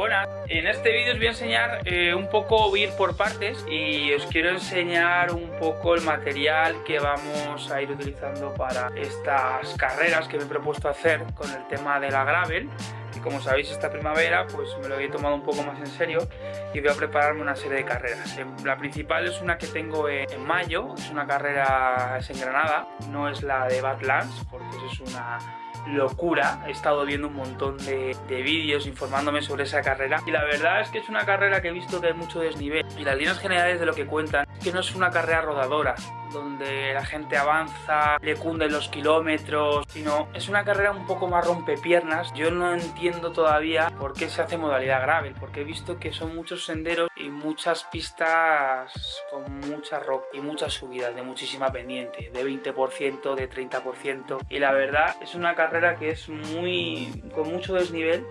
Buenas, en este vídeo os voy a enseñar eh, un poco, ir por partes y os quiero enseñar un poco el material que vamos a ir utilizando para estas carreras que me he propuesto hacer con el tema de la gravel y como sabéis esta primavera pues me lo he tomado un poco más en serio y voy a prepararme una serie de carreras. La principal es una que tengo en mayo, es una carrera en Granada, no es la de Badlands porque es una locura. He estado viendo un montón de, vídeos informándome sobre esa carrera y la verdad es que es una carrera que he visto que hay mucho desnivel y las líneas generales de lo que cuentan es que no es una carrera rodadora donde la gente avanza, le cunden los kilómetros, sino es una carrera un poco más rompepiernas. Yo no entiendo todavía por qué se hace modalidad gravel, porque he visto que son muchos senderos y muchas pistas con mucha rock y muchas subidas de muchísima pendiente, de 20%, de 30%. Y la verdad es una carrera que es muy con mucho desnivel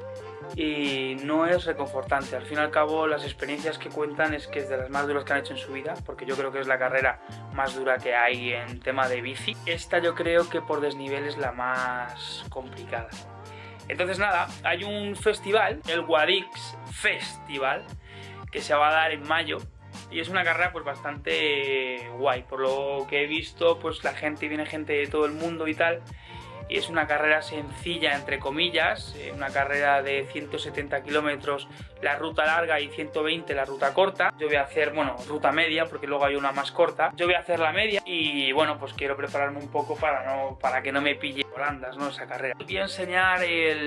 y no es reconfortante. Al fin y al cabo las experiencias que cuentan es que es de las más duras que han hecho en su vida, porque yo creo que es la carrera más dura que hay en tema de bici. Esta yo creo que por desnivel es la más complicada. Entonces nada, hay un festival, el Guadix Festival, que se va a dar en mayo y es una carrera pues bastante guay por lo que he visto pues la gente viene gente de todo el mundo y tal y es una carrera sencilla entre comillas, eh, una carrera de 170 kilómetros la ruta larga y 120 la ruta corta. Yo voy a hacer, bueno, ruta media porque luego hay una más corta. Yo voy a hacer la media y bueno, pues quiero prepararme un poco para, no, para que no me pille holandas, ¿no? Esa carrera. Voy a enseñar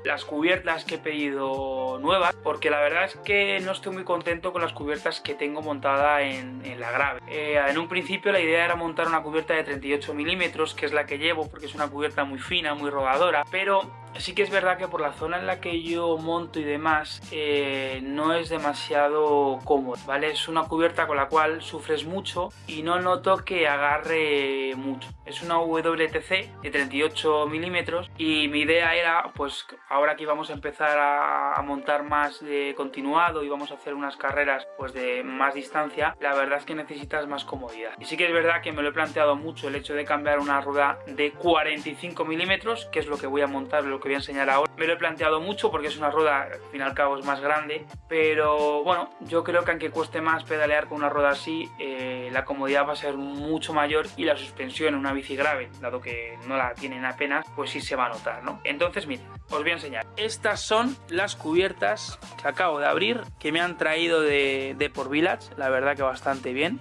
las cubiertas que he pedido nuevas porque la verdad es que no estoy muy contento con las cubiertas que tengo montada en, la grave. Eh, en un principio la idea era montar una cubierta de 38 milímetros, que es la que llevo porque es una cubierta muy fina, muy rodadora, pero sí que es verdad que por la zona en la que yo monto y demás eh, no es demasiado cómodo, ¿vale? Es una cubierta con la cual sufres mucho y no noto que agarre mucho. Es una WTC de 38 milímetros y mi idea era, pues ahora que vamos a empezar a, montar más de continuado y vamos a hacer unas carreras pues de más distancia, la verdad es que necesitas más comodidad. Y sí que es verdad que me lo he planteado mucho el hecho de cambiar una rueda de 45 milímetros, que es lo que voy a montar, que voy a enseñar ahora. Me lo he planteado mucho porque es una rueda, al fin y al cabo es más grande, pero bueno, yo creo que aunque cueste más pedalear con una rueda así, eh, la comodidad va a ser mucho mayor y la suspensión en una bici grave, dado que no la tienen apenas, pues sí se va a notar, ¿no? Entonces, miren, os voy a enseñar. Estas son las cubiertas que acabo de abrir, que me han traído de, de por Village, la verdad que bastante bien.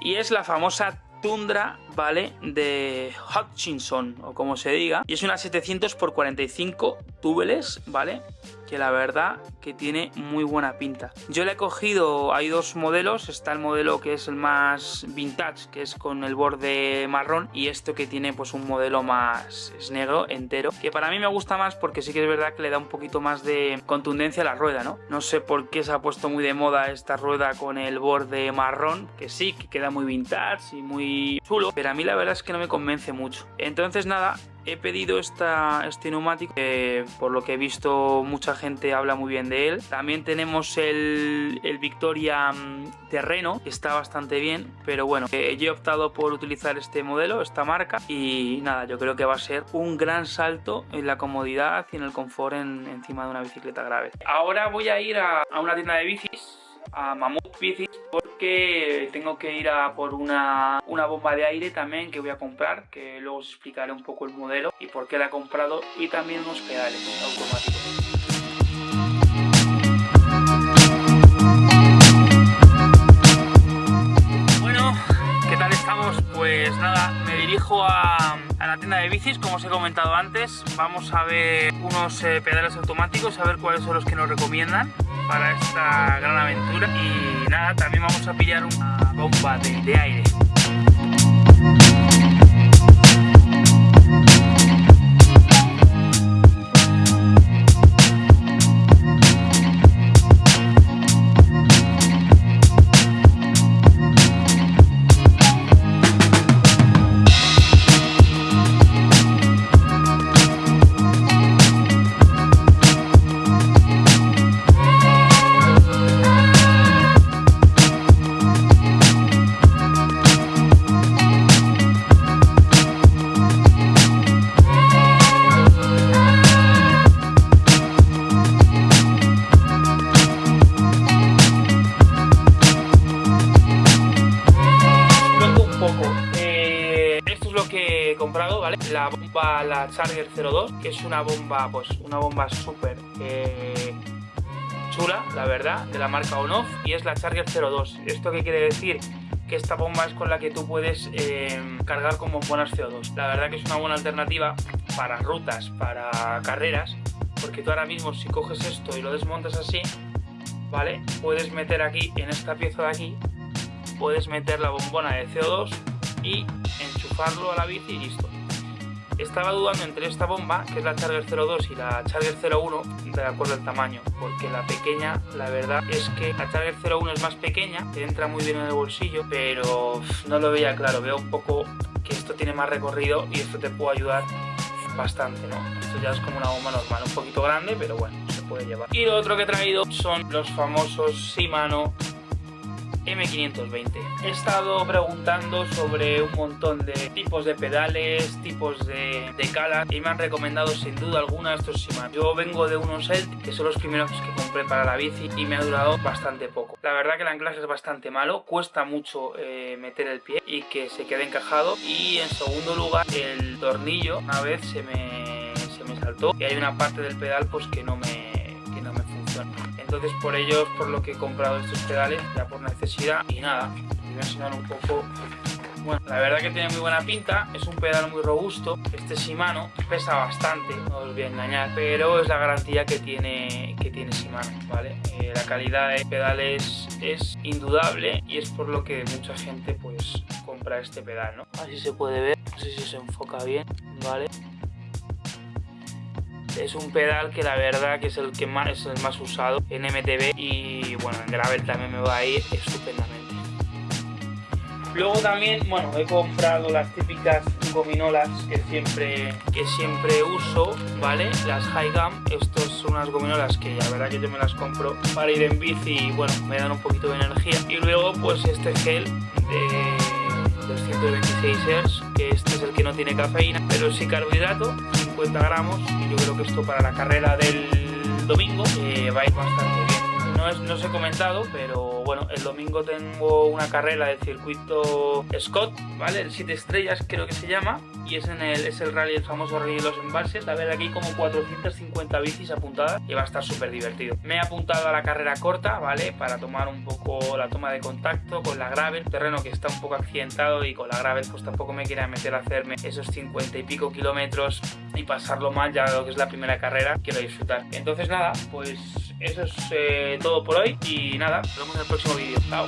Y es la famosa Tundra, ¿vale? De Hutchinson, o como se diga. Y es una 700 x 45 túbeles, ¿vale? Que la verdad que tiene muy buena pinta. Yo le he cogido, hay dos modelos, está el modelo que es el más vintage, que es con el borde marrón, y esto que tiene pues un modelo más es negro, entero, que para mí me gusta más porque sí que es verdad que le da un poquito más de contundencia a la rueda, ¿no? No sé por qué se ha puesto muy de moda esta rueda con el borde marrón, que sí, que queda muy vintage y muy chulo, pero a mí la verdad es que no me convence mucho. Entonces nada, he pedido esta, este neumático, por lo que he visto mucha gente habla muy bien de él. También tenemos el, el Victoria mm, Terreno, que está bastante bien, pero bueno, eh, yo he optado por utilizar este modelo, esta marca, y nada, yo creo que va a ser un gran salto en la comodidad y en el confort encima de una bicicleta grave. Ahora voy a ir a, a una tienda de bicis a Mammoth Bicis tengo que ir a por una, una, bomba de aire también que voy a comprar que luego os explicaré un poco el modelo y por qué la he comprado y también unos pedales automáticos. Bueno, ¿qué tal estamos? Pues nada, me dirijo a, a, la tienda de bicis, como os he comentado antes. Vamos a ver unos eh, pedales automáticos, a ver cuáles son los que nos recomiendan para esta gran aventura y nada, también vamos a pillar una bomba de, de aire. Comprado, ¿vale? La bomba, la Charger 02, que es una bomba, pues una bomba súper eh, chula, la verdad, de la marca Onoff, y es la Charger 02. ¿Esto qué quiere decir? Que esta bomba es con la que tú puedes eh, cargar con bombonas CO2. La verdad que es una buena alternativa para rutas, para carreras, porque tú ahora mismo si coges esto y lo desmontas así, ¿vale? Puedes meter aquí, en esta pieza de aquí, puedes meter la bombona de CO2 y enchufarlo a la bici y listo. Estaba dudando entre esta bomba, que es la Charger 02 y la Charger 01, de acuerdo al tamaño, porque la pequeña, la verdad es que la Charger 01 es más pequeña, te entra muy bien en el bolsillo, pero no lo veía claro, veo un poco que esto tiene más recorrido y esto te puede ayudar bastante, ¿no? Esto ya es como una bomba normal, un poquito grande, pero bueno, se puede llevar. Y lo otro que he traído son los famosos Shimano M520. He estado preguntando sobre un montón de tipos de pedales, tipos de, calas y me han recomendado sin duda alguna estos Shimano. Yo vengo de unos Elt, que son los primeros que compré para la bici y me ha durado bastante poco. La verdad que el anclaje es bastante malo, cuesta mucho eh, meter el pie y que se quede encajado y en segundo lugar el tornillo una vez se me, se me saltó y hay una parte del pedal pues que no me entonces por ello por lo que he comprado estos pedales, ya por necesidad y nada, voy a enseñar un poco bueno, la verdad que tiene muy buena pinta, es un pedal muy robusto, este Shimano pesa bastante, no os voy a engañar, pero es la garantía que tiene, que tiene Shimano, ¿vale? Eh, la calidad de pedales es indudable y es por lo que mucha gente pues compra este pedal, ¿no? Así se puede ver, no sé si se enfoca bien, ¿vale? Es un pedal que la verdad que es el que más, es el más usado en MTB y bueno, en Gravel también me va a ir estupendamente. Luego también, bueno, he comprado las típicas gominolas que siempre, que siempre uso, ¿vale? Las High Gum, estas son unas gominolas que la verdad que yo me las compro para ir en bici y bueno, me dan un poquito de energía. Y luego pues este gel de 226 Hz, que es que no tiene cafeína, pero sí carbohidrato, 50 gramos y yo creo que esto para la carrera del domingo eh, va a ir bastante bien. No, os he comentado, pero bueno, el domingo tengo una carrera del circuito Scott, ¿vale? El 7 estrellas creo que se llama, y es, en el, es el rally, el famoso rally de los embalses. A ver, aquí como 450 bicis apuntadas y va a estar súper divertido. Me he apuntado a la carrera corta, ¿vale? Para tomar un poco la toma de contacto con la gravel, terreno que está un poco accidentado y con la gravel pues tampoco me quería meter a hacerme esos 50 y pico kilómetros y pasarlo mal ya lo que es la primera carrera, quiero disfrutar. Entonces nada, pues eso es eh, todo por hoy y nada, nos vemos en el próximo vídeo. Chao.